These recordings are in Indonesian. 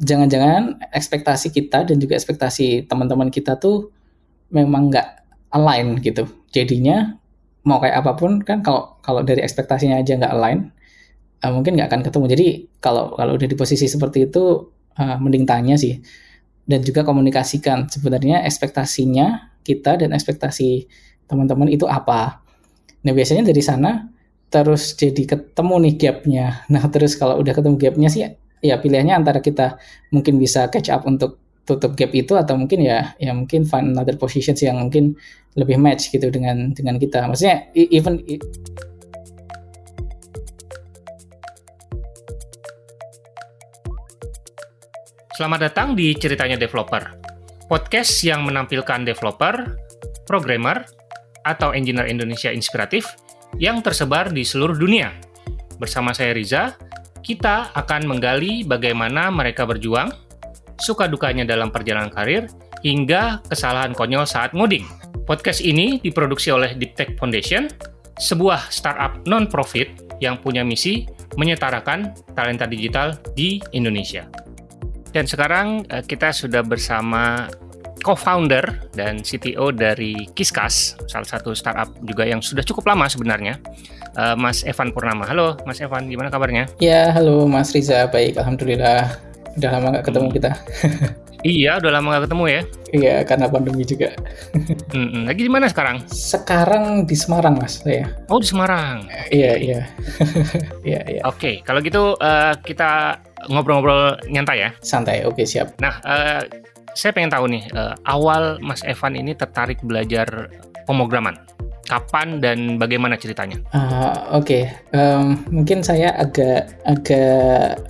jangan-jangan ekspektasi kita dan juga ekspektasi teman-teman kita tuh memang nggak align gitu. Jadinya mau kayak apa pun kan kalau kalau dari ekspektasinya aja nggak align, uh, mungkin nggak akan ketemu. Jadi kalau kalau udah di posisi seperti itu, uh, mending tanya sih dan juga komunikasikan sebenarnya ekspektasinya kita dan ekspektasi teman-teman itu apa. Nah biasanya dari sana terus jadi ketemu nih gapnya. Nah terus kalau udah ketemu gapnya sih ya pilihannya antara kita mungkin bisa catch up untuk tutup gap itu atau mungkin ya ya mungkin find another positions yang mungkin lebih match gitu dengan dengan kita. Maksudnya even Selamat datang di Ceritanya Developer, podcast yang menampilkan developer, programmer, atau engineer Indonesia inspiratif yang tersebar di seluruh dunia. Bersama saya Riza, kita akan menggali bagaimana mereka berjuang, suka dukanya dalam perjalanan karir, hingga kesalahan konyol saat ngoding. Podcast ini diproduksi oleh Deep Tech Foundation, sebuah startup non-profit yang punya misi menyetarakan talenta digital di Indonesia. Dan sekarang eh, kita sudah bersama co-founder dan CTO dari Kiskas, salah satu startup juga yang sudah cukup lama sebenarnya, uh, Mas Evan Purnama. Halo, Mas Evan, gimana kabarnya? Ya, halo Mas Riza, baik, alhamdulillah. Udah lama nggak ketemu hmm. kita. iya, udah lama nggak ketemu ya? Iya, karena pandemi juga. hmm, lagi di mana sekarang? Sekarang di Semarang, Mas. Saya. Oh, di Semarang. Iya, iya. Iya, iya. Oke, kalau gitu uh, kita ngobrol-ngobrol nyantai ya. Santai, oke siap. Nah, uh, saya pengen tahu nih, uh, awal Mas Evan ini tertarik belajar pemrograman. Kapan dan bagaimana ceritanya? Uh, Oke, okay. um, mungkin saya agak agak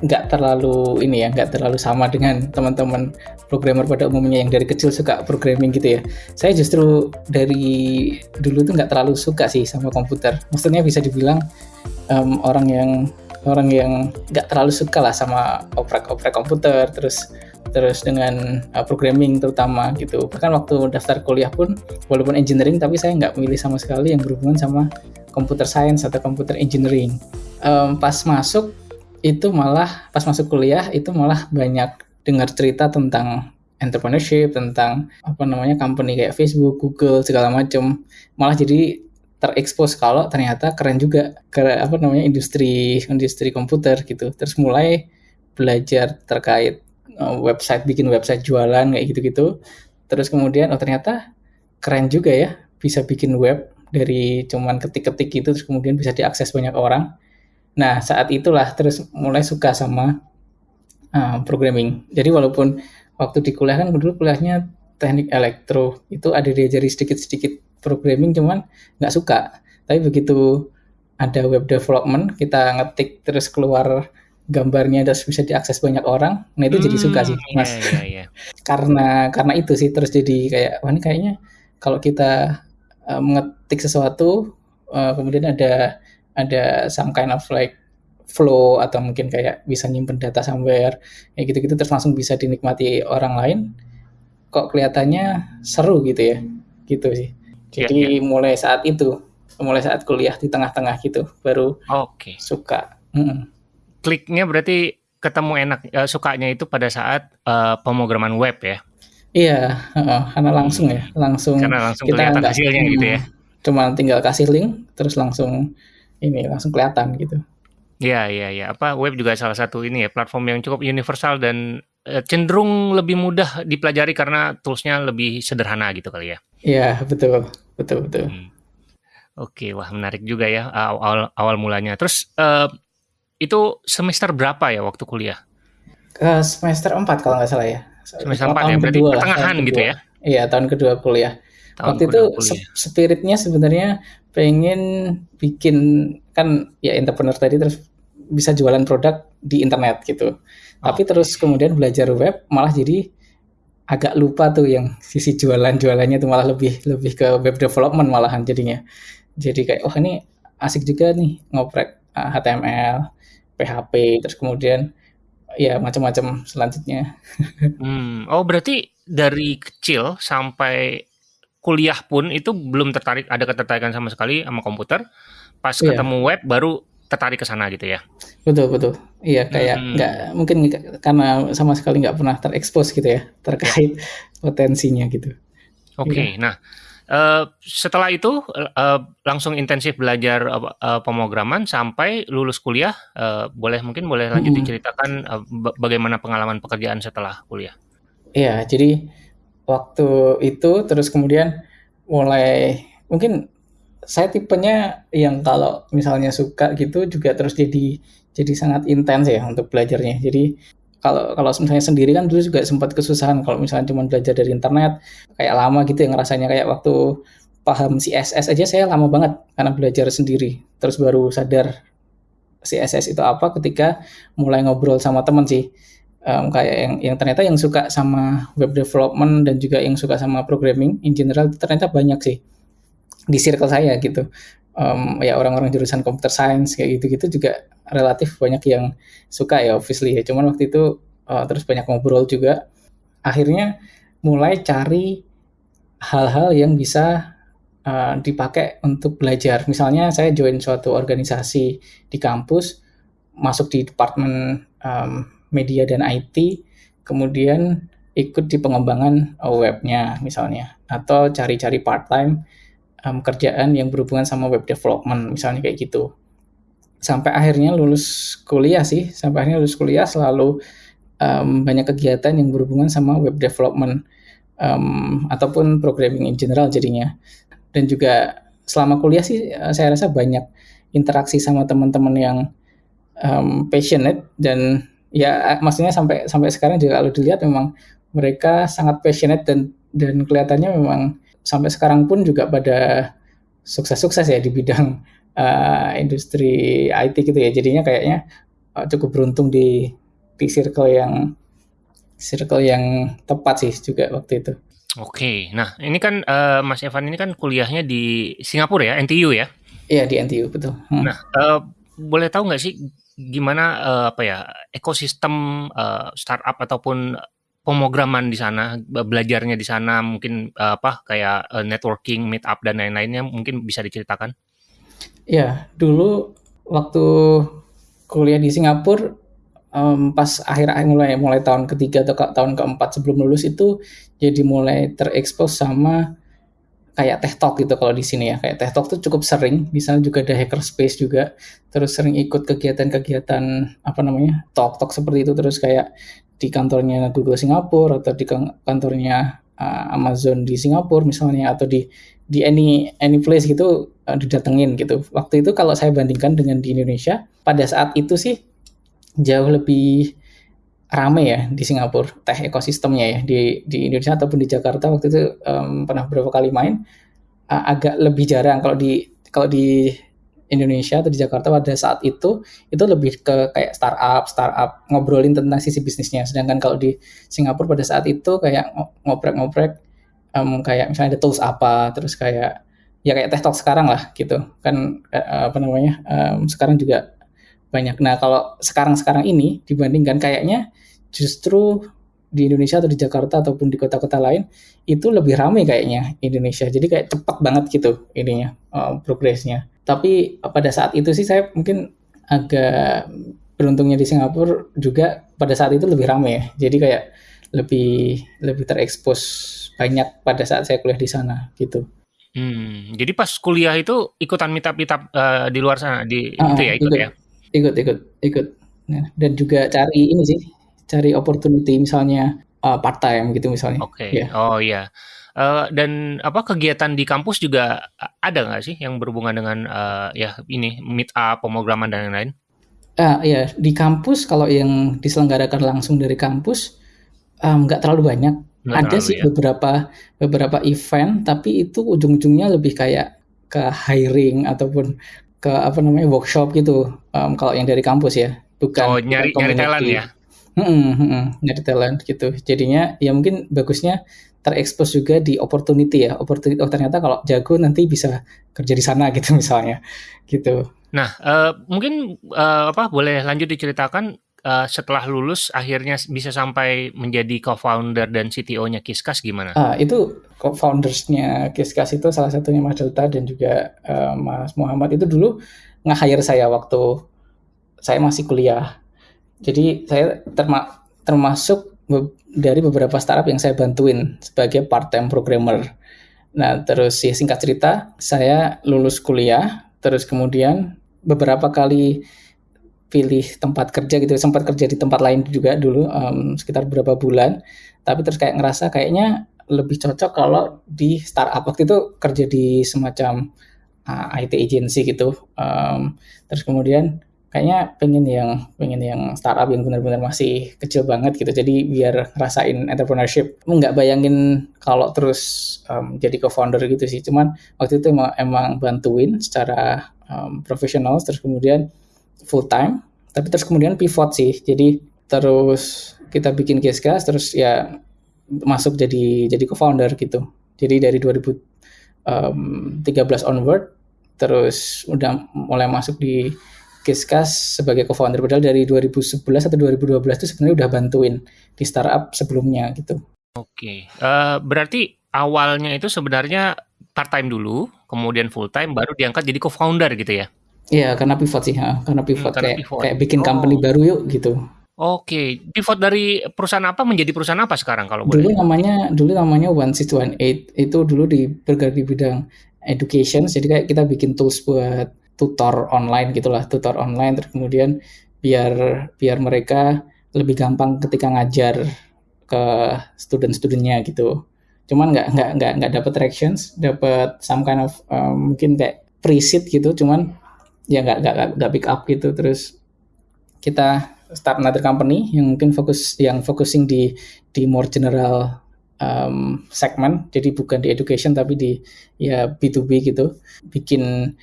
nggak um, terlalu ini ya, nggak terlalu sama dengan teman-teman programmer pada umumnya yang dari kecil suka programming gitu ya. Saya justru dari dulu tuh nggak terlalu suka sih sama komputer. Maksudnya bisa dibilang um, orang yang orang yang nggak terlalu suka lah sama oprek-oprek komputer, terus terus dengan uh, programming terutama gitu. Bahkan waktu daftar kuliah pun walaupun engineering tapi saya nggak memilih sama sekali yang berhubungan sama computer science atau computer engineering. Um, pas masuk itu malah pas masuk kuliah itu malah banyak dengar cerita tentang entrepreneurship tentang apa namanya company kayak Facebook, Google segala macam malah jadi terekspos kalau ternyata keren juga ke apa namanya industri industri komputer gitu. Terus mulai belajar terkait website bikin website jualan kayak gitu-gitu. Terus kemudian oh ternyata keren juga ya bisa bikin web dari cuman ketik-ketik gitu terus kemudian bisa diakses banyak orang. Nah saat itulah terus mulai suka sama uh, programming. Jadi walaupun waktu di kuliah kan dulu kuliahnya teknik elektro itu ada diajari sedikit-sedikit programming cuman nggak suka. Tapi begitu ada web development kita ngetik terus keluar gambarnya terus bisa diakses banyak orang nah itu hmm, jadi suka sih hmm, mas iya, iya, iya. karena karena itu sih terus jadi kayak wah ini kayaknya kalau kita uh, mengetik sesuatu uh, kemudian ada ada some kind of like flow atau mungkin kayak bisa nyimpen data somewhere kayak gitu-gitu terus langsung bisa dinikmati orang lain kok kelihatannya seru gitu ya gitu sih iya, jadi yeah, yeah. mulai saat itu mulai saat kuliah di tengah-tengah gitu baru okay. suka mm -mm kliknya berarti ketemu enak uh, sukanya itu pada saat uh, pemrograman web ya. Iya, uh, karena langsung ya, langsung karena langsung kita kelihatan enggak, hasilnya gitu ya. Cuma tinggal kasih link terus langsung ini langsung kelihatan gitu. Iya, iya, iya. Apa web juga salah satu ini ya platform yang cukup universal dan uh, cenderung lebih mudah dipelajari karena toolsnya lebih sederhana gitu kali ya. Iya, betul. Betul, betul. Hmm. Oke, wah menarik juga ya awal awal mulanya. Terus uh, itu semester berapa ya waktu kuliah? Ke semester 4 kalau nggak salah ya. Semester 4 ya, berarti kedua pertengahan gitu ya? Iya, tahun kedua kuliah. Tahun waktu itu kuliah. spiritnya sebenarnya pengen bikin kan ya entrepreneur tadi terus bisa jualan produk di internet gitu. Oh. Tapi terus kemudian belajar web malah jadi agak lupa tuh yang sisi jualan-jualannya tuh malah lebih lebih ke web development malahan jadinya. Jadi kayak oh ini asik juga nih ngoprek HTML, uh, PHP terus kemudian ya macam-macam selanjutnya. Hmm, oh berarti dari kecil sampai kuliah pun itu belum tertarik ada ketertarikan sama sekali sama komputer. Pas yeah. ketemu web baru tertarik ke sana gitu ya. Betul betul. Iya kayak hmm. nggak mungkin karena sama sekali nggak pernah terekspos gitu ya terkait ya. potensinya gitu. Oke, okay, ya. nah uh, setelah itu uh, langsung intensif belajar uh, pemrograman sampai lulus kuliah. Uh, boleh mungkin boleh lanjut hmm. diceritakan uh, bagaimana pengalaman pekerjaan setelah kuliah. Iya, jadi waktu itu terus kemudian mulai mungkin saya tipenya yang kalau misalnya suka gitu juga terus jadi jadi sangat intens ya untuk belajarnya. Jadi kalau kalau misalnya sendiri kan dulu juga sempat kesusahan kalau misalnya cuma belajar dari internet kayak lama gitu yang rasanya kayak waktu paham CSS aja saya lama banget karena belajar sendiri. Terus baru sadar CSS itu apa ketika mulai ngobrol sama teman sih. Um, kayak yang yang ternyata yang suka sama web development dan juga yang suka sama programming in general ternyata banyak sih di circle saya gitu um, ya orang-orang jurusan computer science kayak gitu-gitu juga relatif banyak yang suka ya obviously ya. Cuman waktu itu uh, terus banyak ngobrol juga. Akhirnya mulai cari hal-hal yang bisa uh, dipakai untuk belajar. Misalnya saya join suatu organisasi di kampus masuk di departemen um, media dan IT kemudian ikut di pengembangan webnya misalnya. Atau cari-cari part time um, kerjaan yang berhubungan sama web development misalnya kayak gitu. Sampai akhirnya lulus kuliah sih sampai akhirnya lulus kuliah selalu um, banyak kegiatan yang berhubungan sama web development um, ataupun programming in general jadinya. Dan juga selama kuliah sih eh, saya rasa banyak interaksi sama teman-teman yang um, passionate dan ya maksudnya sampai sampai sekarang juga kalau dilihat memang mereka sangat passionate dan dan kelihatannya memang sampai sekarang pun juga pada sukses-sukses ya di bidang uh, industri IT gitu ya. Jadinya kayaknya uh, cukup beruntung di di circle yang circle yang tepat sih juga waktu itu. Oke, nah ini kan uh, Mas Evan ini kan kuliahnya di Singapura ya, NTU ya? Iya di NTU betul. Hmm. Nah, uh, boleh tahu nggak sih gimana uh, apa ya ekosistem uh, startup ataupun pemrograman di sana, belajarnya di sana, mungkin uh, apa kayak uh, networking, meet up dan lain-lainnya mungkin bisa diceritakan? Ya, dulu waktu kuliah di Singapura um, pas akhir akhir mulai mulai tahun ketiga atau ke, tahun keempat sebelum lulus itu jadi mulai terekspos sama kayak teh talk gitu kalau di sini ya kayak teh talk tuh cukup sering di sana juga ada hacker space juga terus sering ikut kegiatan-kegiatan apa namanya talk talk seperti itu terus kayak di kantornya Google Singapura atau di kantornya uh, Amazon di Singapura misalnya atau di di any any place gitu uh, didatengin gitu. Waktu itu kalau saya bandingkan dengan di Indonesia, pada saat itu sih jauh lebih rame ya di Singapura teh ekosistemnya ya di di Indonesia ataupun di Jakarta waktu itu um, pernah beberapa kali main uh, agak lebih jarang kalau di kalau di Indonesia atau di Jakarta pada saat itu itu lebih ke kayak startup startup ngobrolin tentang sisi bisnisnya. Sedangkan kalau di Singapura pada saat itu kayak ngoprek-ngoprek um, kayak misalnya ada tools apa terus kayak ya kayak teh talk sekarang lah gitu. Kan uh, apa namanya um, sekarang juga banyak. Nah kalau sekarang-sekarang ini dibandingkan kayaknya justru di Indonesia atau di Jakarta ataupun di kota-kota lain itu lebih ramai kayaknya Indonesia. Jadi kayak cepat banget gitu ininya uh, progresnya tapi pada saat itu sih saya mungkin agak beruntungnya di Singapura juga pada saat itu lebih ramai ya. Jadi kayak lebih lebih terekspos banyak pada saat saya kuliah di sana gitu. Hmm, jadi pas kuliah itu ikutan meetup meetup uh, di luar sana di ah, itu ya ikut, ikut ya. Ikut ikut ikut. Nah, dan juga cari ini sih, cari opportunity misalnya uh, part time gitu misalnya. Oke. Okay. Ya. Oh iya. Uh, dan apa kegiatan di kampus juga ada nggak sih yang berhubungan dengan uh, ya ini meet up, pemrograman dan lain-lain? Uh, ya di kampus kalau yang diselenggarakan langsung dari kampus nggak um, terlalu banyak. Nggak ada terlalu, sih ya. beberapa beberapa event, tapi itu ujung-ujungnya lebih kayak ke hiring ataupun ke apa namanya workshop gitu. Um, kalau yang dari kampus ya, bukan. Oh nyari nyari talent ya? Hmm, hmm, nyari talent gitu. Jadinya ya mungkin bagusnya terekspos juga di opportunity ya opportunity oh ternyata kalau jago nanti bisa kerja di sana gitu misalnya gitu nah uh, mungkin uh, apa boleh lanjut diceritakan uh, setelah lulus akhirnya bisa sampai menjadi co-founder dan CTO-nya Kiskas gimana? Uh, itu co-foundersnya Kiskas itu salah satunya Mas Delta dan juga uh, Mas Muhammad itu dulu nge-hire saya waktu saya masih kuliah. Jadi saya terma termasuk dari beberapa startup yang saya bantuin sebagai part-time programmer. Nah, terus ya singkat cerita, saya lulus kuliah, terus kemudian beberapa kali pilih tempat kerja gitu, sempat kerja di tempat lain juga dulu um, sekitar beberapa bulan, tapi terus kayak ngerasa kayaknya lebih cocok kalau di startup waktu itu kerja di semacam uh, IT agency gitu, um, terus kemudian kayaknya pengen yang pengen yang startup yang benar-benar masih kecil banget gitu. Jadi biar ngerasain entrepreneurship. Nggak bayangin kalau terus um, jadi co-founder gitu sih. Cuman waktu itu emang, emang bantuin secara um, profesional terus kemudian full time tapi terus kemudian pivot sih. Jadi terus kita bikin case gas terus ya masuk jadi jadi co-founder gitu. Jadi dari 2013 onward terus udah mulai masuk di Giskas sebagai co-founder padahal dari 2011 atau 2012 itu sebenarnya udah bantuin di startup sebelumnya gitu. Oke, uh, berarti awalnya itu sebenarnya part time dulu, kemudian full time, baru diangkat jadi co-founder gitu ya? Iya, karena pivot sih, ha. karena pivot, hmm, karena kayak, pivot. kayak bikin oh. company baru yuk gitu. Oke, pivot dari perusahaan apa menjadi perusahaan apa sekarang kalau boleh? Dulu namanya dulu namanya One Six One Eight itu dulu di bergerak di bidang education, jadi kayak kita bikin tools buat tutor online gitulah tutor online. Terus kemudian biar biar mereka lebih gampang ketika ngajar ke student-studentnya gitu. Cuman nggak nggak nggak nggak dapat reactions dapat some kind of um, mungkin kayak preset gitu. Cuman ya nggak nggak nggak pick up gitu. Terus kita start another company yang mungkin fokus yang focusing di di more general um, segment jadi bukan di education tapi di ya B2B gitu. Bikin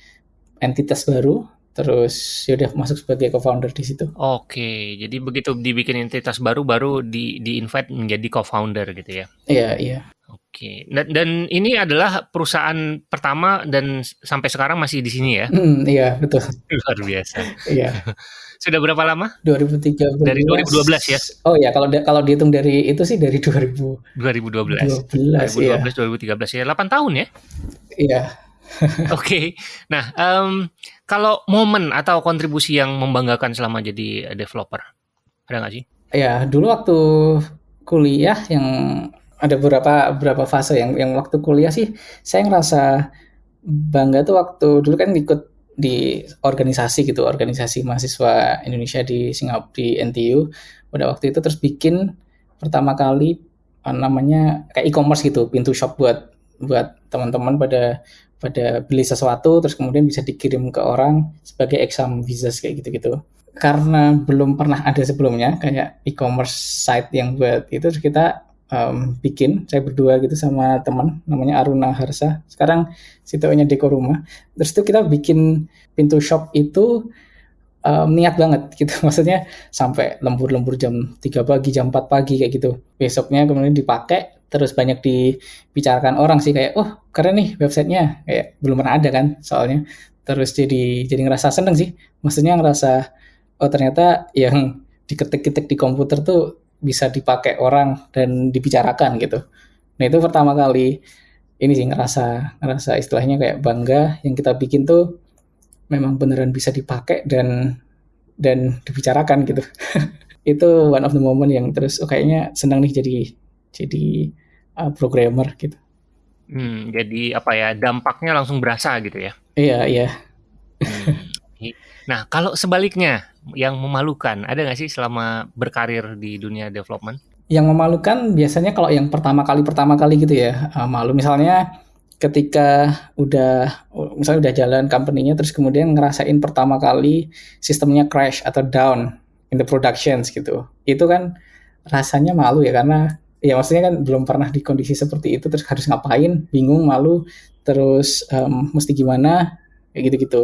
entitas baru terus ya udah masuk sebagai co-founder di situ. Oke, jadi begitu dibikin entitas baru baru di di invite menjadi co-founder gitu ya. Iya, iya. Oke. Dan, dan ini adalah perusahaan pertama dan sampai sekarang masih di sini ya. Hmm, iya, betul. Luar biasa. iya. Sudah berapa lama? 2013. Dari 2012 ya. Oh ya, kalau kalau dihitung dari itu sih dari 2000 2012. 2012 2012 iya. 2013 ya. 8 tahun ya? Iya. Oke, okay. nah um, kalau momen atau kontribusi yang membanggakan selama jadi developer, ada nggak sih? Ya, dulu waktu kuliah yang ada beberapa beberapa fase yang yang waktu kuliah sih saya ngerasa bangga tuh waktu dulu kan ikut di organisasi gitu organisasi mahasiswa Indonesia di Singapura di NTU pada waktu itu terus bikin pertama kali namanya kayak e-commerce gitu pintu shop buat buat teman-teman pada pada beli sesuatu terus kemudian bisa dikirim ke orang sebagai exam visas kayak gitu-gitu. Karena belum pernah ada sebelumnya kayak e-commerce site yang buat itu kita um, bikin saya berdua gitu sama teman namanya Aruna Harsa. Sekarang situasinya Deko Rumah. Terus itu kita bikin pintu shop itu um, niat banget gitu. Maksudnya sampai lembur-lembur jam 3 pagi, jam 4 pagi kayak gitu. Besoknya kemudian dipakai terus banyak dibicarakan orang sih kayak oh keren nih websitenya. Kayak belum pernah ada kan soalnya. Terus jadi jadi ngerasa seneng sih. Maksudnya ngerasa oh ternyata yang diketik-ketik di komputer tuh bisa dipakai orang dan dibicarakan gitu. Nah itu pertama kali ini sih ngerasa ngerasa istilahnya kayak bangga yang kita bikin tuh memang beneran bisa dipakai dan dan dibicarakan gitu. Itu one of the moment yang terus oh kayaknya senang nih jadi jadi uh, programmer gitu. Hmm, jadi apa ya dampaknya langsung berasa gitu ya? Iya iya. Hmm. Nah kalau sebaliknya yang memalukan ada nggak sih selama berkarir di dunia development? Yang memalukan biasanya kalau yang pertama kali pertama kali gitu ya uh, malu misalnya ketika udah misalnya udah jalan company-nya terus kemudian ngerasain pertama kali sistemnya crash atau down in the productions gitu. Itu kan rasanya malu ya karena ya maksudnya kan belum pernah di kondisi seperti itu terus harus ngapain? Bingung malu terus um, mesti gimana? Kayak gitu-gitu.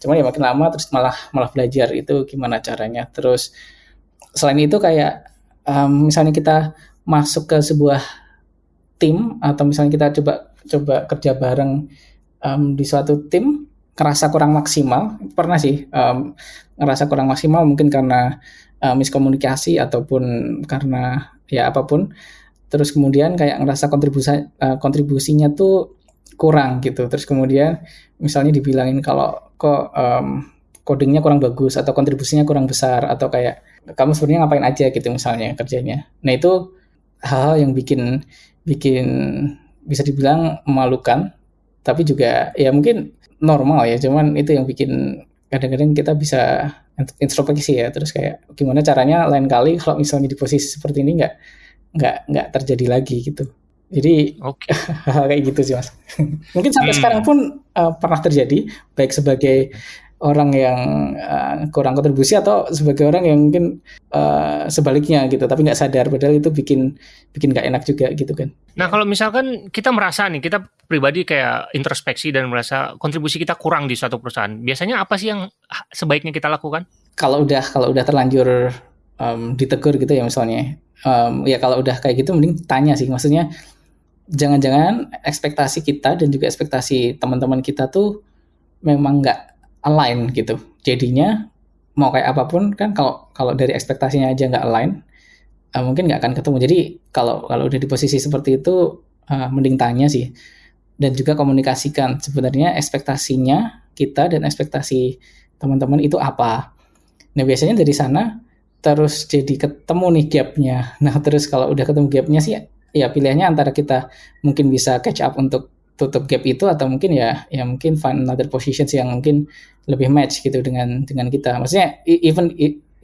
Cuman ya makin lama terus malah malah belajar itu gimana caranya. Terus selain itu kayak um, misalnya kita masuk ke sebuah tim atau misalnya kita coba coba kerja bareng um, di suatu tim ngerasa kurang maksimal. Pernah sih um, ngerasa kurang maksimal mungkin karena uh, miskomunikasi ataupun karena ya apa pun terus kemudian kayak ngerasa kontribusi uh, kontribusinya tuh kurang gitu. Terus kemudian misalnya dibilangin kalau kok um, codingnya kurang bagus atau kontribusinya kurang besar atau kayak kamu sebenarnya ngapain aja gitu misalnya kerjanya. Nah itu hal-hal yang bikin bikin bisa dibilang memalukan, tapi juga ya mungkin normal ya. Cuman itu yang bikin kadang-kadang kita bisa introspeksi ya. Terus kayak gimana caranya lain kali kalau misalnya di posisi seperti ini nggak nggak nggak terjadi lagi gitu. Jadi okay. kayak gitu sih mas. Mungkin sampai hmm. sekarang pun uh, pernah terjadi baik sebagai orang yang uh, kurang kontribusi atau sebagai orang yang mungkin uh, sebaliknya gitu tapi nggak sadar padahal itu bikin bikin nggak enak juga gitu kan. Nah kalau misalkan kita merasa nih kita pribadi kayak introspeksi dan merasa kontribusi kita kurang di suatu perusahaan biasanya apa sih yang sebaiknya kita lakukan? Kalau udah kalau udah terlanjur um, ditegur gitu ya misalnya um, ya kalau udah kayak gitu mending tanya sih maksudnya jangan-jangan ekspektasi kita dan juga ekspektasi teman-teman kita tuh memang nggak align gitu. Jadinya mau kayak apa pun kan kalau kalau dari ekspektasinya aja nggak align, uh, mungkin nggak akan ketemu. Jadi kalau kalau udah di posisi seperti itu, uh, mending tanya sih. Dan juga komunikasikan sebenarnya ekspektasinya kita dan ekspektasi teman-teman itu apa. Nah biasanya dari sana terus jadi ketemu nih gapnya. Nah terus kalau udah ketemu gapnya sih ya pilihannya antara kita mungkin bisa catch up untuk tutup gap itu atau mungkin ya ya mungkin find another positions yang mungkin lebih match gitu dengan dengan kita. Maksudnya even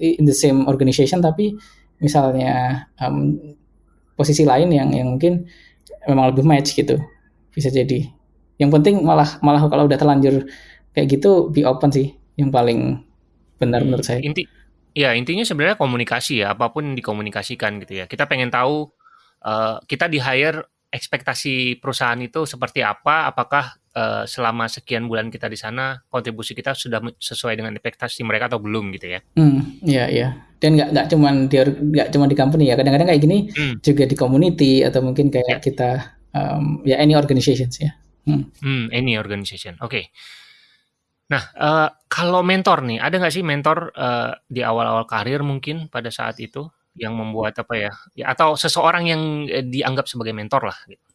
in the same organization tapi misalnya um, posisi lain yang yang mungkin memang lebih match gitu bisa jadi. Yang penting malah malah kalau udah terlanjur kayak gitu be open sih yang paling benar hmm, menurut saya. Inti ya intinya sebenarnya komunikasi ya apa pun dikomunikasikan gitu ya. Kita pengen tahu uh, kita di hire ekspektasi perusahaan itu seperti apa? Apakah uh, selama sekian bulan kita di sana kontribusi kita sudah sesuai dengan ekspektasi mereka atau belum gitu ya? Hmm, iya iya. Dan nggak nggak cuma di nggak cuma di company ya. Kadang-kadang kayak gini hmm. juga di community atau mungkin kayak yeah. kita um, ya any organizations ya. Hmm. hmm any organization. Oke. Okay. Nah, uh, kalau mentor nih, ada nggak sih mentor uh, di awal-awal karir mungkin pada saat itu? Yang membuat apa ya, ya atau seseorang yang eh, dianggap sebagai mentor lah gitu.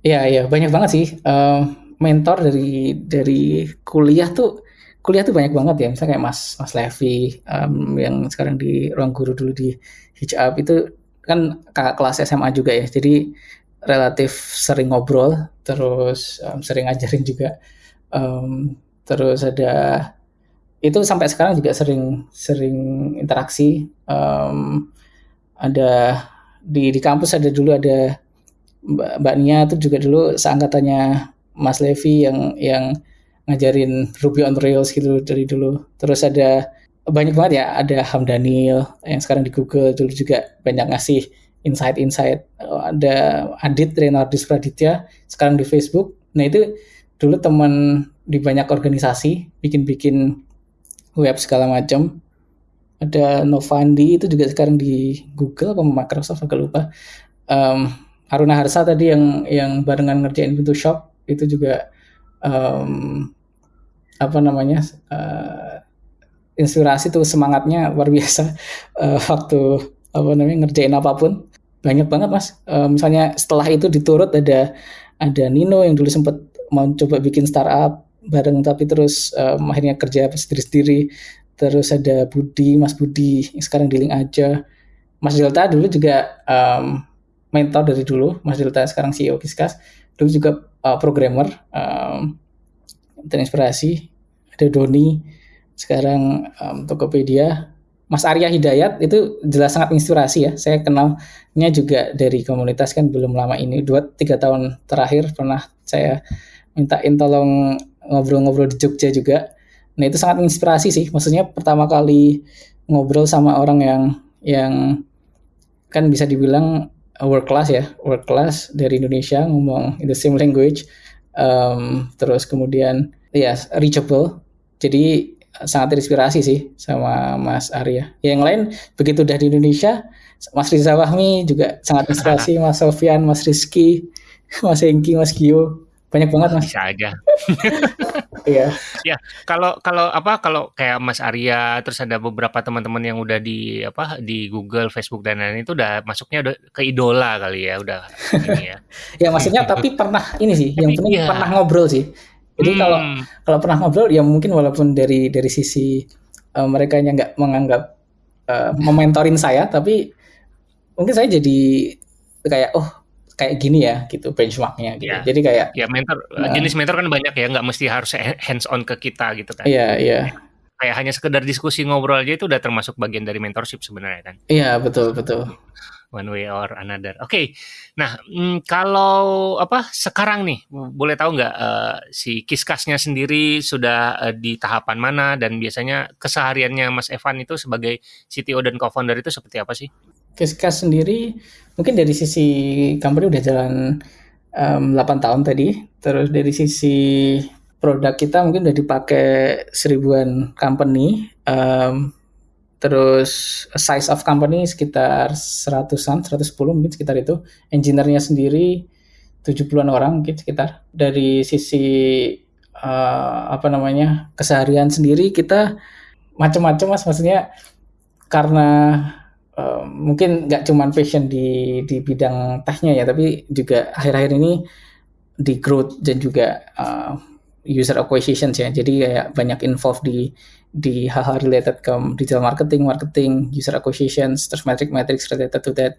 Iya iya banyak banget sih uh, mentor dari dari kuliah tuh kuliah tuh banyak banget ya. Misalnya kayak Mas Mas Levi um, yang sekarang di ruang guru dulu di hijab itu kan kakak kelas SMA juga ya. Jadi relatif sering ngobrol terus um, sering ngajarin juga. Um, terus ada itu sampai sekarang juga sering sering interaksi. Um, ada di di kampus ada dulu ada Mbak, Mbak Nia itu juga dulu seangkatannya Mas Levi yang yang ngajarin Ruby on Rails gitu dari dulu. Terus ada banyak banget ya, ada Hamdanil yang sekarang di Google dulu juga banyak ngasih insight-insight. Ada Adit Renardis Praditya sekarang di Facebook. Nah itu dulu teman di banyak organisasi bikin-bikin web segala macam ada Novandi itu juga sekarang di Google apa Microsoft agak lupa. Um, Haruna Harsa tadi yang yang barengan ngerjain pintu shop itu juga um, apa namanya uh, inspirasi tuh semangatnya luar biasa. Uh, waktu apa namanya ngerjain apa pun. Banyak banget mas. Uh, misalnya setelah itu diturut ada ada Nino yang dulu sempat mau coba bikin startup bareng tapi terus um, akhirnya kerja sendiri-sendiri terus ada Budi Mas Budi yang sekarang di link aja. Mas Delta dulu juga um, mentor dari dulu. Mas Delta sekarang CEO Kiskas. Dulu juga uh, programmer um, terinspirasi ada Doni sekarang um, Tokopedia. Mas Arya Hidayat itu jelas sangat inspirasi ya. Saya kenalnya juga dari komunitas kan belum lama ini. Dua tiga tahun terakhir pernah saya mintain tolong ngobrol-ngobrol di Jogja juga Nah itu sangat inspirasi sih. Maksudnya pertama kali ngobrol sama orang yang yang kan bisa dibilang world class ya, world class dari Indonesia ngomong in the same language, um, terus kemudian ya yeah, reachable. Jadi sangat terinspirasi sih sama Mas Arya. Yang lain begitu udah di Indonesia, Mas Riza Wahmi juga sangat inspirasi, Mas Sofian, Mas Rizky, Mas Hengki, Mas Gio, banyak banget Mas. Bisa aja. Iya. ya, kalau kalau apa kalau kayak Mas Arya terus ada beberapa teman-teman yang udah di apa di Google, Facebook dan lain-lain itu udah masuknya udah ke idola kali ya, udah ini ya. ya maksudnya tapi pernah ini sih, yang penting iya. pernah ngobrol sih. Jadi hmm. kalau kalau pernah ngobrol ya mungkin walaupun dari dari sisi uh, mereka yang nggak menganggap uh, mementorin saya, tapi mungkin saya jadi kayak oh kayak gini ya gitu benchmarknya gitu. Ya. Jadi kayak ya mentor uh, jenis mentor kan banyak ya nggak mesti harus hands on ke kita gitu kan. Iya iya. Kayak hanya sekedar diskusi ngobrol aja itu udah termasuk bagian dari mentorship sebenarnya kan. Iya betul betul. One way or another. Oke, okay. nah mm, kalau apa sekarang nih boleh tahu nggak uh, si kiskasnya sendiri sudah uh, di tahapan mana dan biasanya kesehariannya Mas Evan itu sebagai CTO dan co-founder itu seperti apa sih? Kiskas sendiri mungkin dari sisi company udah jalan um, 8 tahun tadi. Terus dari sisi produk kita mungkin udah dipakai seribuan company. Um, terus size of company sekitar seratusan, 110 mungkin sekitar itu. Engineer-nya sendiri 70-an orang mungkin sekitar. Dari sisi uh, apa namanya keseharian sendiri kita macam-macam mas maksudnya karena uh, mungkin nggak cuma passion di di bidang tehnya ya tapi juga akhir-akhir ini di growth dan juga uh, user acquisition ya. Jadi kayak banyak involved di di hal-hal related ke digital marketing marketing user acquisition terus metric-metrics related to that.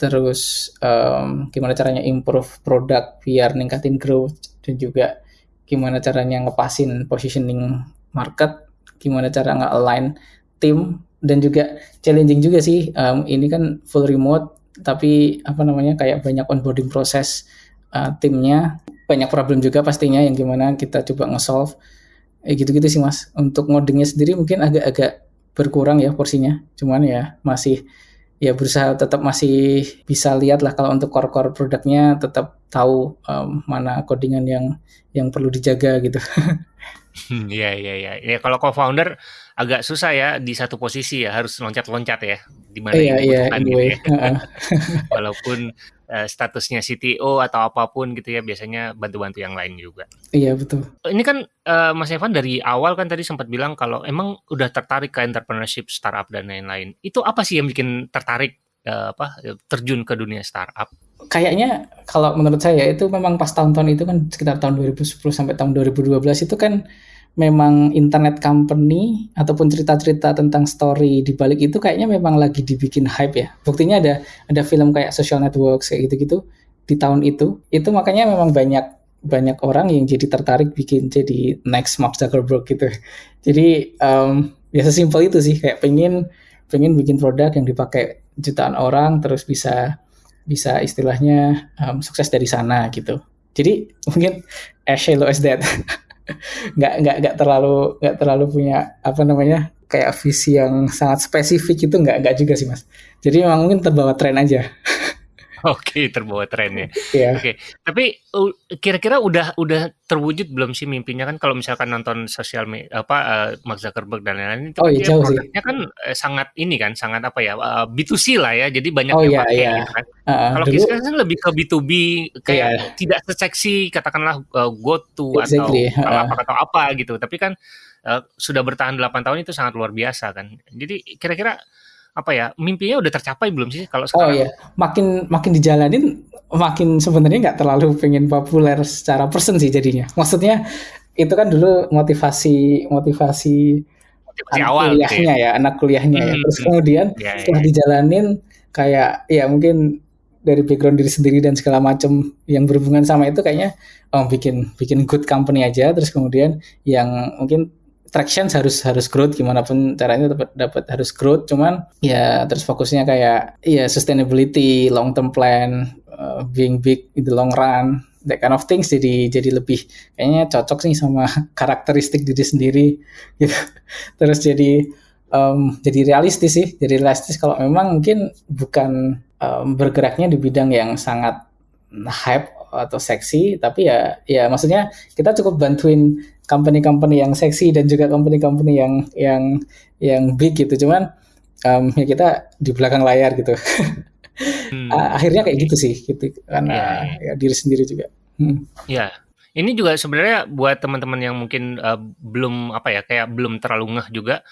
Terus um, gimana caranya improve produk biar ningkatin growth dan juga gimana caranya ngepasin positioning market gimana cara nge-align tim dan juga challenging juga sih. Um, ini kan full remote tapi apa namanya kayak banyak onboarding proses uh, timnya banyak problem juga pastinya yang gimana kita coba nge-solve eh, gitu-gitu sih mas untuk ngodingnya sendiri mungkin agak-agak berkurang ya porsinya cuman ya masih ya berusaha tetap masih bisa lihat lah kalau untuk core-core produknya tetap tahu um, mana codingan yang yang perlu dijaga gitu. Hmm, iya iya iya. Ya kalau co-founder agak susah ya di satu posisi ya harus loncat-loncat ya di mana iya, iya, gitu ya. Walaupun uh, statusnya CTO atau apa pun gitu ya biasanya bantu-bantu yang lain juga. Iya betul. Ini kan uh, Mas Evan dari awal kan tadi sempat bilang kalau emang udah tertarik ke entrepreneurship startup dan lain-lain. Itu apa sih yang bikin tertarik uh, apa terjun ke dunia startup? kayaknya kalau menurut saya itu memang pas tahun-tahun itu kan sekitar tahun 2010 sampai tahun 2012 itu kan memang internet company ataupun cerita-cerita tentang story di balik itu kayaknya memang lagi dibikin hype ya. Buktinya ada ada film kayak Social Networks kayak gitu-gitu di tahun itu. Itu makanya memang banyak banyak orang yang jadi tertarik bikin jadi next Mark Zuckerberg gitu. Jadi um, ya sesimpel itu sih kayak pengen pengen bikin produk yang dipakai jutaan orang terus bisa bisa istilahnya um, sukses dari sana gitu. Jadi mungkin as shallow as that. nggak nggak nggak terlalu nggak terlalu punya apa namanya kayak visi yang sangat spesifik itu nggak nggak juga sih mas. Jadi memang mungkin terbawa tren aja Oke, terbawa tren ya. Yeah. Oke, tapi kira-kira udah udah terwujud belum sih mimpinya kan kalau misalkan nonton sosial media apa uh, Mark Zuckerberg dan lain-lain itu oh, iya, jauh produknya kan uh, sangat ini kan sangat apa ya uh, B2C lah ya. Jadi banyak oh, yang iya, pakai iya. gitu kan. Uh, kalau dulu, kan lebih ke B2B kayak iya. tidak seseksi katakanlah uh, GoTo exactly. atau uh. apa atau apa gitu. Tapi kan uh, sudah bertahan 8 tahun itu sangat luar biasa kan. Jadi kira-kira apa ya mimpinya udah tercapai belum sih kalau oh, sekarang? Oh iya, makin makin dijalanin makin sebenarnya nggak terlalu pengen populer secara person sih jadinya. Maksudnya itu kan dulu motivasi motivasi, motivasi anak awal gitu kuliahnya ya. ya, anak kuliahnya hmm, ya. Terus hmm. kemudian ya, setelah ya. dijalanin kayak ya mungkin dari background diri sendiri dan segala macam yang berhubungan sama itu kayaknya oh bikin bikin good company aja terus kemudian yang mungkin traction harus harus growth gimana pun caranya dapat dapat harus growth cuman ya terus fokusnya kayak ya sustainability long term plan uh, being big in the long run that kind of things jadi jadi lebih kayaknya cocok sih sama karakteristik diri sendiri gitu. Terus jadi um, jadi realistis sih jadi realistis kalau memang mungkin bukan um, bergeraknya di bidang yang sangat hype atau seksi tapi ya ya maksudnya kita cukup bantuin company-company yang seksi dan juga company-company yang yang yang big gitu cuman um, ya kita di belakang layar gitu hmm. akhirnya kayak gitu sih gitu karena yeah. ya diri sendiri juga hmm. ya ini juga sebenarnya buat teman-teman yang mungkin uh, belum apa ya kayak belum terlalu ngeh juga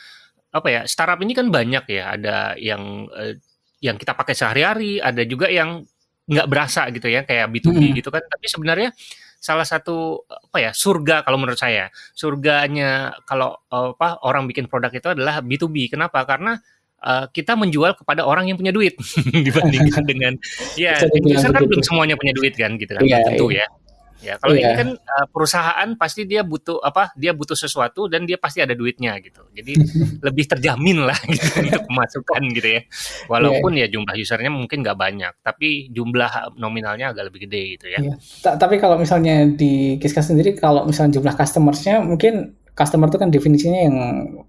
apa ya startup ini kan banyak ya ada yang uh, yang kita pakai sehari-hari ada juga yang nggak berasa gitu ya kayak B2B hmm. gitu kan tapi sebenarnya salah satu apa ya surga kalau menurut saya. Surganya kalau apa orang bikin produk itu adalah B2B kenapa? Karena uh, kita menjual kepada orang yang punya duit. Dibandingkan dengan ya user kan belum semuanya punya duit kan gitu kan. Yeah, tentu yeah. ya Ya, kalau yeah. ini kan uh, perusahaan pasti dia butuh apa? Dia butuh sesuatu dan dia pasti ada duitnya gitu. Jadi lebih terjamin lah gitu untuk pemasukan gitu ya. Walaupun yeah. ya jumlah usernya mungkin nggak banyak, tapi jumlah nominalnya agak lebih gede gitu ya. Yeah. Tapi kalau misalnya di Kiska sendiri, kalau misalnya jumlah customersnya mungkin customer itu kan definisinya yang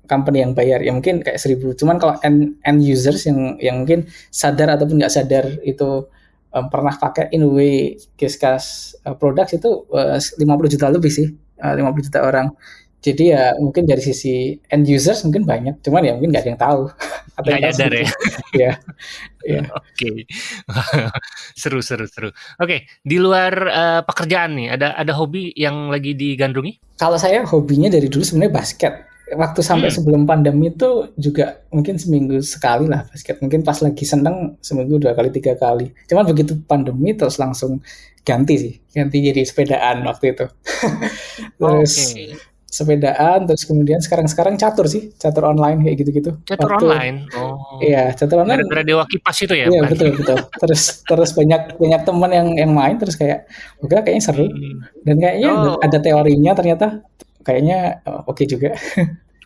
company yang bayar ya mungkin kayak seribu. Cuman kalau end, end users yang yang mungkin sadar ataupun nggak sadar itu um, pernah pakai in way Giskas uh, products itu uh, 50 juta lebih sih, uh, 50 juta orang. Jadi ya mungkin dari sisi end users mungkin banyak, cuman ya mungkin nggak ada yang tahu. Apa yang nyadar ya. ya. ya. Oke. seru seru seru. Oke, okay. di luar uh, pekerjaan nih, ada ada hobi yang lagi digandrungi? Kalau saya hobinya dari dulu sebenarnya basket waktu sampai hmm. sebelum pandemi itu juga mungkin seminggu sekali lah basket. Mungkin pas lagi seneng seminggu dua kali tiga kali. Cuman begitu pandemi terus langsung ganti sih, ganti jadi sepedaan waktu itu. terus okay. sepedaan, terus kemudian sekarang-sekarang catur sih, catur online kayak gitu-gitu. Catur waktu, online. Oh. Iya, catur online. Gara-gara dewa kipas itu ya. Iya betul betul. terus terus banyak banyak teman yang yang main terus kayak oke kayaknya seru hmm. dan kayaknya oh. ada teorinya ternyata kayaknya uh, oke okay juga.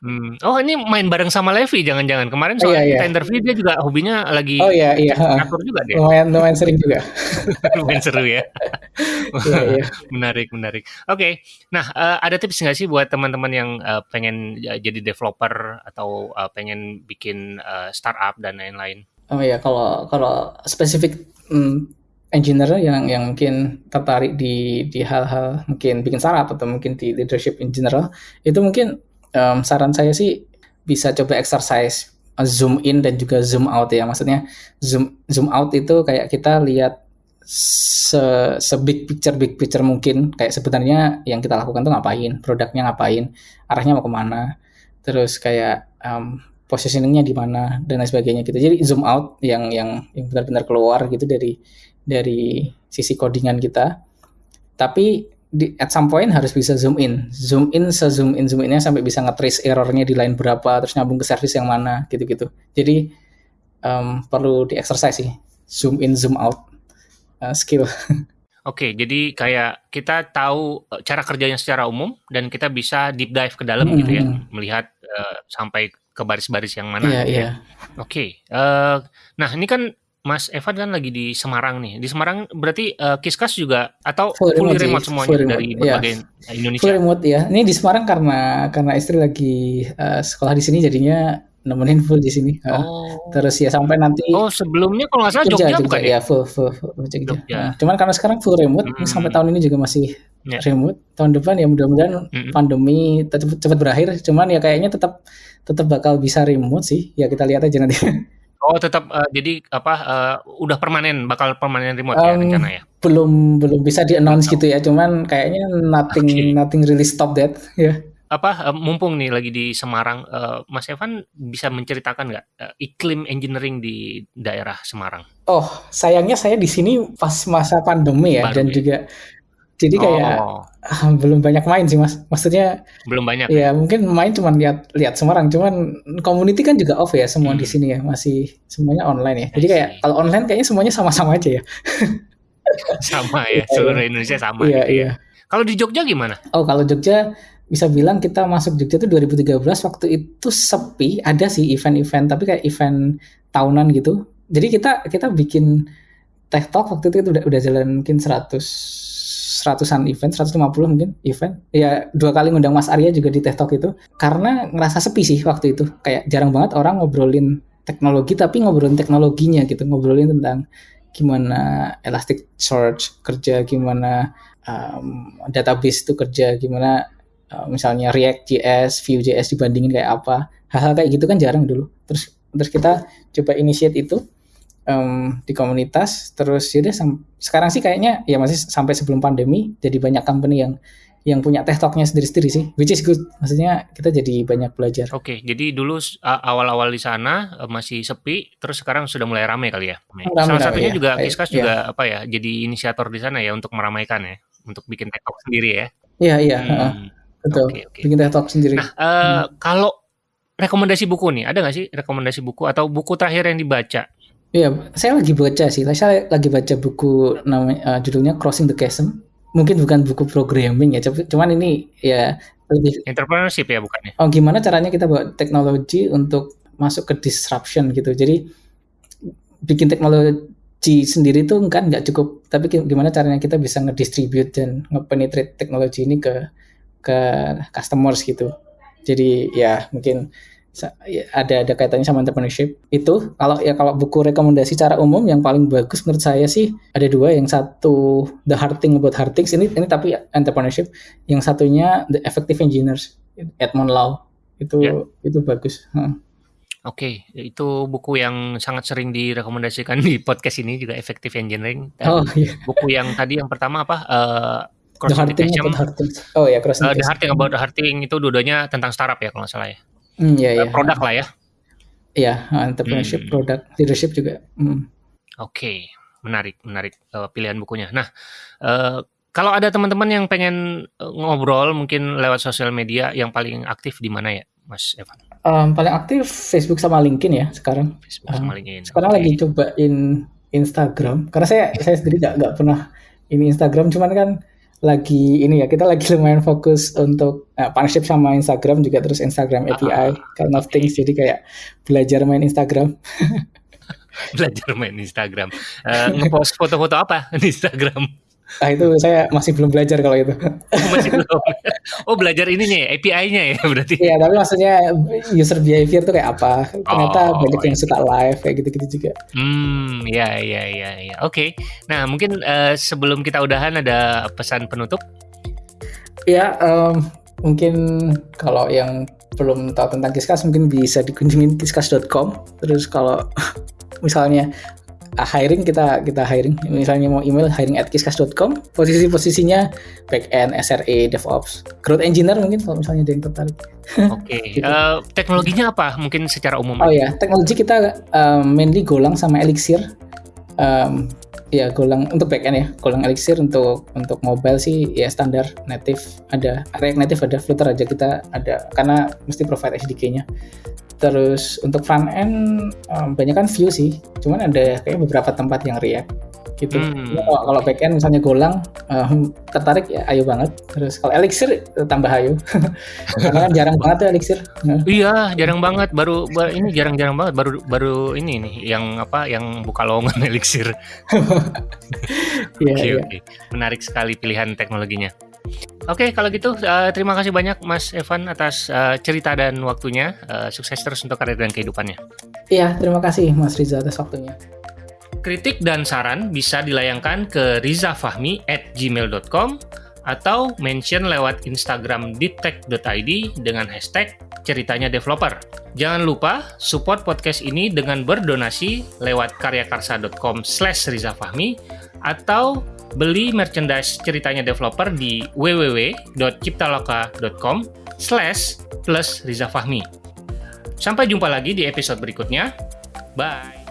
Hmm. Oh ini main bareng sama Levi jangan-jangan kemarin soal oh, iya, iya. kita interview dia juga hobinya lagi oh iya iya ngatur juga dia lumayan lumayan sering juga lumayan seru ya iya, iya. menarik menarik oke okay. nah uh, ada tips nggak sih buat teman-teman yang uh, pengen jadi developer atau uh, pengen bikin uh, startup dan lain-lain oh iya kalau kalau spesifik hmm, engineer yang yang mungkin tertarik di di hal-hal mungkin bikin startup atau mungkin di leadership in general itu mungkin um, saran saya sih bisa coba exercise zoom in dan juga zoom out ya. Maksudnya zoom zoom out itu kayak kita lihat se, se big picture big picture mungkin. Kayak sebenarnya yang kita lakukan tuh ngapain produknya ngapain arahnya mau ke mana terus kayak um, positioningnya di mana dan lain sebagainya gitu. Jadi zoom out yang yang yang benar-benar keluar gitu dari dari sisi codingan kita tapi di at some point harus bisa zoom in, zoom in, se zoom in zoom innya sampai bisa nge-trace errornya di line berapa, terus nyambung ke service yang mana, gitu-gitu. Jadi um, perlu di exercise sih, zoom in, zoom out uh, skill. Oke, jadi kayak kita tahu uh, cara kerjanya secara umum dan kita bisa deep dive ke dalam mm -hmm. gitu ya, melihat uh, sampai ke baris-baris yang mana. Iya, yeah, gitu ya. Oke, okay. uh, nah ini kan Mas Evan kan lagi di Semarang nih. Di Semarang berarti uh, Kiskas juga atau full, full remote, remote semuanya full dari remote, berbagai ya. Indonesia. Full remote ya. Ini di Semarang karena karena istri lagi uh, sekolah di sini jadinya nemenin full di sini. Oh. terus ya sampai nanti. Oh sebelumnya kalau nggak salah Jogja, Jogja, bukan ya? ya? full full, full Jogja. Jogja. Nah, cuman karena sekarang full remote, hmm. sampai tahun ini juga masih yeah. remote. Tahun depan ya mudah-mudahan hmm. pandemi cepat, cepat berakhir. Cuman ya kayaknya tetap tetap bakal bisa remote sih. Ya kita lihat aja nanti. Oh tetap uh, jadi apa uh, udah permanen bakal permanen remote um, ya rencana ya? Belum belum bisa di announce gitu ya, cuman kayaknya nothing okay. nothing really stop that ya. Apa uh, mumpung nih lagi di Semarang, uh, Mas Evan bisa menceritakan nggak uh, iklim engineering di daerah Semarang? Oh sayangnya saya di sini pas masa pandemi ya Baru dan ya? juga jadi kayak oh. belum banyak main sih mas. Maksudnya belum banyak. Ya, mungkin main cuma lihat lihat Semarang, cuman community kan juga off ya semua hmm. di sini ya, masih semuanya online ya. Jadi kayak kalau online kayaknya semuanya sama-sama aja ya. sama ya, seluruh Indonesia sama. Iya, gitu. Ya. iya. Kalau di Jogja gimana? Oh, kalau Jogja bisa bilang kita masuk Jogja itu 2013 waktu itu sepi, ada sih event-event tapi kayak event tahunan gitu. Jadi kita kita bikin Tech Talk waktu itu udah udah jalan mungkin 100 seratusan event, 150 mungkin event. Ya dua kali ngundang Mas Arya juga di Tech Talk itu karena ngerasa sepi sih waktu itu. Kayak jarang banget orang ngobrolin teknologi tapi ngobrolin teknologinya gitu, ngobrolin tentang gimana Elasticsearch kerja, gimana um, database itu kerja, gimana uh, misalnya React JS, Vue.js dibandingin kayak apa. Hal-hal kayak gitu kan jarang dulu. Terus terus kita coba initiate itu um, di komunitas terus yaudah sekarang sih kayaknya ya masih sampai sebelum pandemi jadi banyak company yang yang punya teh talknya sendiri-sendiri sih, which is good. Maksudnya kita jadi banyak belajar. Oke, okay, jadi dulu awal-awal di sana e, masih sepi, terus sekarang sudah mulai ramai kali ya. Rame, Salah satunya ya. juga Kiskas ya. juga apa ya, jadi inisiator di sana ya untuk meramaikan ya, untuk bikin teh talk sendiri ya. Iya iya, hmm. betul. Okay, okay. Bikin teh talk sendiri. Nah, uh, hmm. kalau rekomendasi buku nih, ada nggak sih rekomendasi buku atau buku terakhir yang dibaca? Iya, saya lagi baca sih. Saya lagi baca buku namanya uh, judulnya Crossing the Chasm mungkin bukan buku programming ya, cuman ini ya lebih entrepreneurship ya bukannya. Oh, gimana caranya kita bawa teknologi untuk masuk ke disruption gitu. Jadi bikin teknologi sendiri tuh kan nggak cukup, tapi gimana caranya kita bisa ngedistribute dan ngepenetrate teknologi ini ke ke customers gitu. Jadi ya mungkin ada ada kaitannya sama entrepreneurship itu kalau ya kalau buku rekomendasi secara umum yang paling bagus menurut saya sih ada dua yang satu The Hard Thing About Hard Things ini ini tapi entrepreneurship yang satunya The Effective Engineers Edmond Lau itu yeah. itu bagus hmm. Oke, okay, itu buku yang sangat sering direkomendasikan di podcast ini juga Effective Engineering. Dan oh, iya. Buku yang tadi yang pertama apa? Uh, the Hard Thing About Hard Things. Oh ya, Cross uh, The Hard Thing About the Hard Thing itu dua-duanya tentang startup ya kalau nggak salah ya. Mm, iya, iya. Produk lah ya. Iya, entrepreneurship, hmm. produk, leadership juga. Mm. Oke, okay. menarik, menarik uh, pilihan bukunya. Nah, uh, kalau ada teman-teman yang pengen uh, ngobrol mungkin lewat sosial media yang paling aktif di mana ya, Mas Evan? Um, paling aktif Facebook sama LinkedIn ya sekarang. Facebook sama LinkedIn. Sekarang okay. lagi cobain Instagram karena saya saya sendiri nggak nggak pernah ini Instagram, cuman kan lagi ini ya kita lagi lumayan fokus untuk uh, partnership sama Instagram juga terus Instagram API uh, kind of okay. things. Jadi kayak belajar main Instagram. Belajar main Instagram. Uh, ngepost foto-foto apa di Instagram Nah itu saya masih belum belajar kalau itu. Oh, masih belum. Oh belajar ininya ya, API-nya ya berarti. Iya tapi maksudnya user behavior tuh kayak apa? Ternyata oh, banyak yang suka live kayak gitu-gitu juga. Hmm, ya ya ya ya. Oke. Okay. Nah mungkin uh, sebelum kita udahan ada pesan penutup? Ya um, mungkin kalau yang belum tahu tentang Kiskas mungkin bisa dikunjungi kiskas.com. Terus kalau misalnya hiring kita kita hiring. Misalnya mau email hiring at kiskas.com posisi posisinya back end SRE DevOps. Growth engineer mungkin kalau misalnya ada yang tertarik. Oke okay. gitu. uh, teknologinya apa mungkin secara umum? Oh ya teknologi kita um, mainly Golang sama Elixir. Um, ya Golang untuk backend ya Golang Elixir untuk untuk mobile sih ya standar native ada. React native ada Flutter aja kita ada karena mesti provide SDK-nya terus untuk front end um, banyak kan Vue sih. Cuman ada kayak beberapa tempat yang React gitu. Hmm. kalau, kalau backend misalnya Golang um, tertarik ya ayo banget. Terus kalau Elixir tambah ayo karena kan jarang banget ya Elixir. Iya jarang banget. Baru, baru ini jarang-jarang banget. Baru baru ini nih yang apa yang buka lowongan Elixir. Iya, iya. Oke, Menarik sekali pilihan teknologinya. Oke, okay, kalau gitu uh, terima kasih banyak Mas Evan atas uh, cerita dan waktunya. Uh, sukses terus untuk karir dan kehidupannya. Iya, terima kasih Mas Riza atas waktunya. Kritik dan saran bisa dilayangkan ke rizafahmi at gmail.com atau mention lewat Instagram ditek.id dengan hashtag ceritanya developer. Jangan lupa support podcast ini dengan berdonasi lewat karyakarsa.com slash rizafahmi atau beli merchandise ceritanya developer di www.ciptaloka.com slash plus rizafahmi. Sampai jumpa lagi di episode berikutnya. Bye!